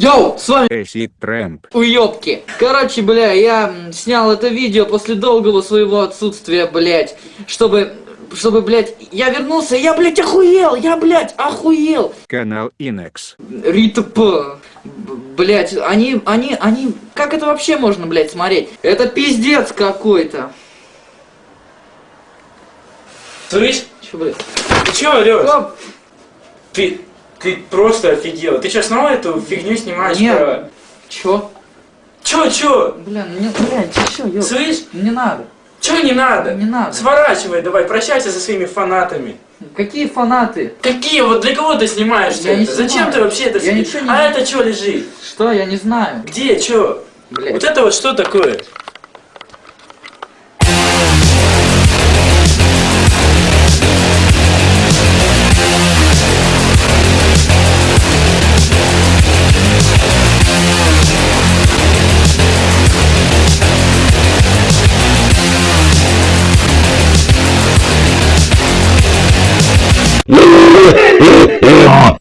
Йоу, с вами Эсид Трэмп. уёбки. Короче, бля, я снял это видео после долгого своего отсутствия, блядь, чтобы, чтобы, блядь, я вернулся, я, блядь, охуел, я, блядь, охуел. Канал Инекс. Рита П. Блядь, они, они, они, как это вообще можно, блядь, смотреть? Это пиздец какой-то. Слышь, Чё, блядь? ты чё орёшь? Ты, ты просто офигел. Ты что, снова эту фигню снимаешь? Нет. про- чё? Чё, чё? Бля, ну не, ты чё, ёб? Слышь, Не надо. чё не надо? Не надо. Сворачивай давай, прощайся со своими фанатами. Какие фанаты? Какие? Вот для кого ты снимаешь Я это? Зачем снимаю. ты вообще это Я снимаешь? не- А это что лежит? Что, я не знаю. Где? Чё? Блядь. Вот это вот что такое? Oh,